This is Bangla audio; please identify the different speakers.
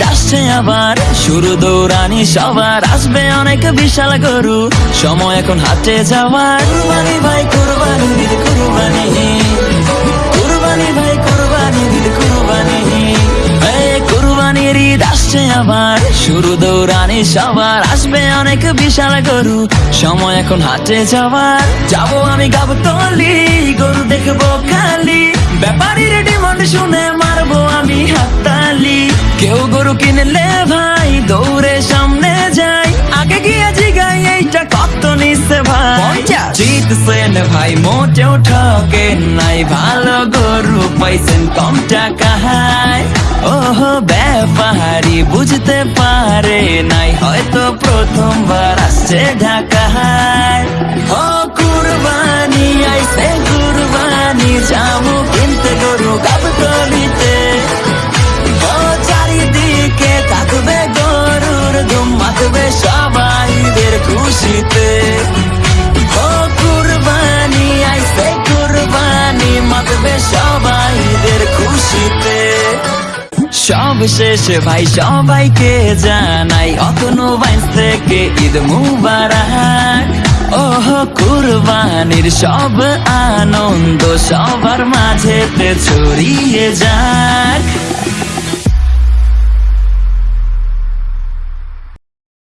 Speaker 1: আসছে আবার, শুরু দৌড়ানি সবার, আসবে অনেক বিশাল গরু, সময় এখন হাতে যাওয়ার। কুরবানি ভাই, কুরবানি দিল কুরবানি। কুরবানি ভাই, কুরবানি দিল কুরবানি। ঈদ আবার, শুরু দৌড়ানি সবার, আসবে অনেক বিশাল গরু, সময় এখন হাটে যাওয়ার। যাব আমি গাবো তলি গরু কিনলে ভাই দৌড়ে সামনে যাই। আগে গিয়ে জিগাই এইটা কত নিচ্ছে ভাই? জিতছেন ভাই মোটেও ঠকে নাই। ভালো গরু পাইছেন কম টাকায় ওহ ব্যাপারি বুঝতে পারে নাই। হয়তো প্রথমবার আসছে ঢাকায় সব শেষে, ভাই, সবাইকে জানাই অতন বাইন্স থেকে ঈদ মুবারক। ওহ, কুরবানির সব আনন্দ সবার মাঝেতে ছড়িয়ে যাক